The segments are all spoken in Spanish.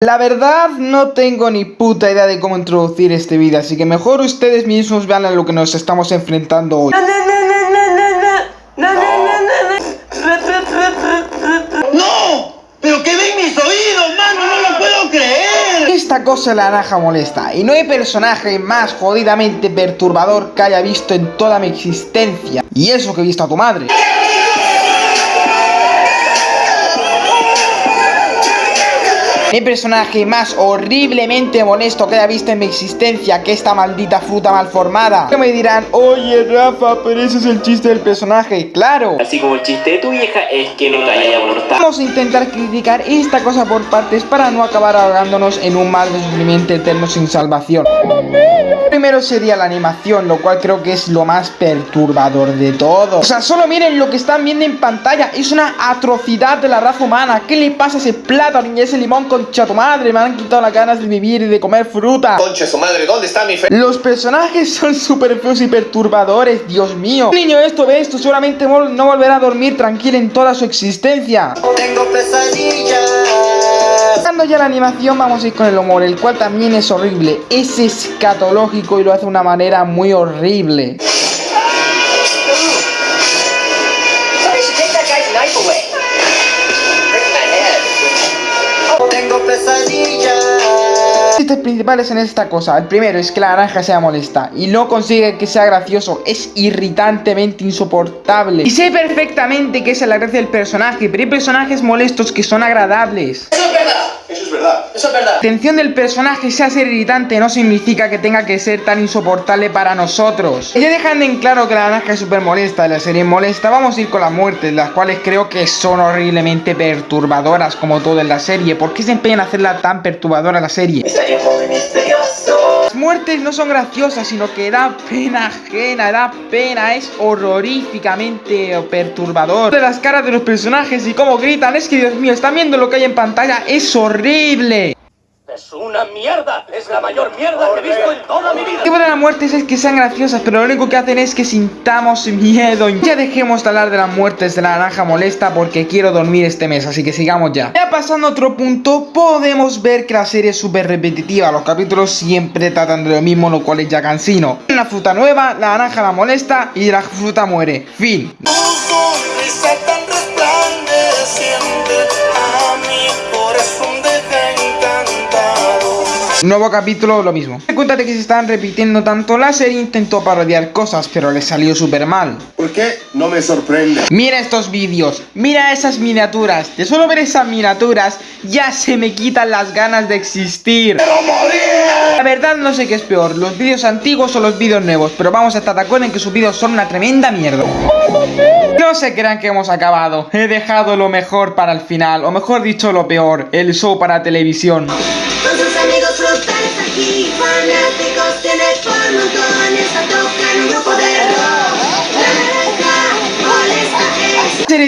La verdad no tengo ni puta idea de cómo introducir este vídeo, así que mejor ustedes mismos vean a lo que nos estamos enfrentando hoy. ¡No! ¡Pero qué ven mis oídos, mano! ¡No lo puedo creer! Esta cosa la naranja molesta, y no hay personaje más jodidamente perturbador que haya visto en toda mi existencia. Y eso que he visto a tu madre. Mi personaje más horriblemente molesto que haya visto en mi existencia que esta maldita fruta mal formada. Que me dirán, oye Rafa, pero ese es el chiste del personaje. Claro. Así como el chiste de tu vieja es que no te haya abortado. Vamos a intentar criticar esta cosa por partes para no acabar ahogándonos en un mal de sufrimiento eterno sin salvación. Primero sería la animación, lo cual creo que es lo más perturbador de todo. O sea, solo miren lo que están viendo en pantalla. Es una atrocidad de la raza humana. ¿Qué le pasa a ese plátano y ese limón concha tu madre? Me han quitado las ganas de vivir y de comer fruta. Conche su madre, ¿dónde está mi fe? Los personajes son súper feos y perturbadores, Dios mío. Un niño esto ve esto, seguramente no volverá a dormir tranquilo en toda su existencia. Tengo pesadillas. Ya la animación, vamos a ir con el humor, el cual también es horrible. Es escatológico y lo hace de una manera muy horrible. Tengo principales en esta cosa. El primero es que la naranja sea molesta y no consigue que sea gracioso. Es irritantemente insoportable. Y sé perfectamente que esa es la gracia del personaje, pero hay personajes molestos que son agradables. Verdad. Eso es verdad. La del personaje sea ser irritante no significa que tenga que ser tan insoportable para nosotros. Ya dejando en claro que la naranja es súper molesta y la serie es molesta, vamos a ir con las muertes, las cuales creo que son horriblemente perturbadoras como todo en la serie. ¿Por qué se empeñan en hacerla tan perturbadora la serie? Misterioso. Muertes no son graciosas, sino que da pena ajena, da pena, es horroríficamente perturbador. De las caras de los personajes y cómo gritan, es que Dios mío, están viendo lo que hay en pantalla, es horrible. Es una mierda. Es la mayor mierda que he visto en toda mi vida. El tipo de las muertes es que sean graciosas, pero lo único que hacen es que sintamos miedo. Ya dejemos de hablar de las muertes de la naranja molesta porque quiero dormir este mes, así que sigamos ya. Ya pasando a otro punto, podemos ver que la serie es súper repetitiva. Los capítulos siempre tratan de lo mismo, lo cual es ya cansino. Una fruta nueva, la naranja la molesta y la fruta muere. Fin. Nuevo capítulo, lo mismo. Cuéntate que se están repitiendo tanto, la serie intentó parodiar cosas, pero le salió súper mal. ¿Por qué? No me sorprende. Mira estos vídeos, mira esas miniaturas. De solo ver esas miniaturas ya se me quitan las ganas de existir. La verdad no sé qué es peor, los vídeos antiguos o los vídeos nuevos, pero vamos a estar de acuerdo en que sus vídeos son una tremenda mierda. No se crean que hemos acabado, he dejado lo mejor para el final, o mejor dicho lo peor, el show para televisión. Amigos frutales aquí, fanáticos tiene por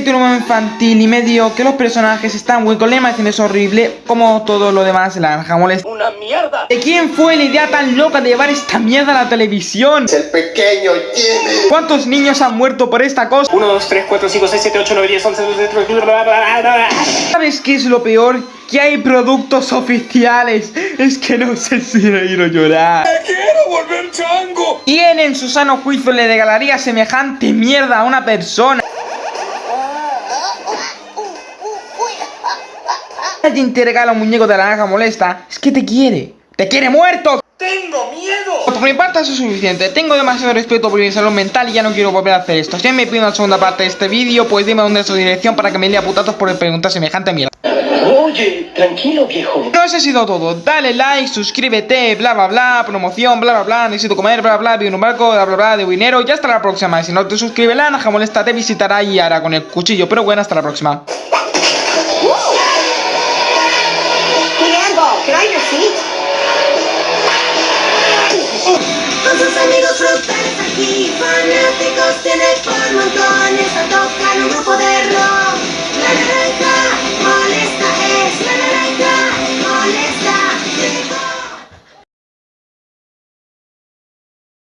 es. un humor infantil y medio que los personajes están muy con la imagen es horrible, como todo lo demás, la naranja molesta. Una mierda. ¿De quién fue la idea tan loca de llevar esta mierda a la televisión? El pequeño Jimmy. ¿Cuántos niños han muerto por esta cosa? 1, 2, 3, 4, 5, 6, 7, 8, 9, 10, 11, 12, 13, bla, bla, bla, bla, bla. ¿Sabes qué es lo peor? Que hay productos oficiales. Es que no sé si reír o llorar. ¡Quiero volver chango! ¿Quién en su sano juicio le regalaría semejante mierda a una persona? Alguien te regala un muñeco de la naranja molesta, es que te quiere. ¡Te quiere muerto! ¡Tengo miedo! Por mi parte eso es suficiente, tengo demasiado respeto por mi salud mental y ya no quiero volver a hacer esto. Si me piden una segunda parte de este vídeo, pues dime dónde es su dirección para que me dé a putazos por preguntar semejante mierda. Oye, tranquilo, viejo. No, eso ha sido todo. Dale like, suscríbete, bla bla bla, promoción, bla bla bla, necesito comer, bla bla bla, vivo en un barco, bla bla bla, de dinero. Ya hasta la próxima. Y si no te suscribes, la naja molesta te visitará y hará con el cuchillo. Pero bueno, hasta la próxima. Aquí, fanáticos tiene por montones, a tocar un grupo de rock.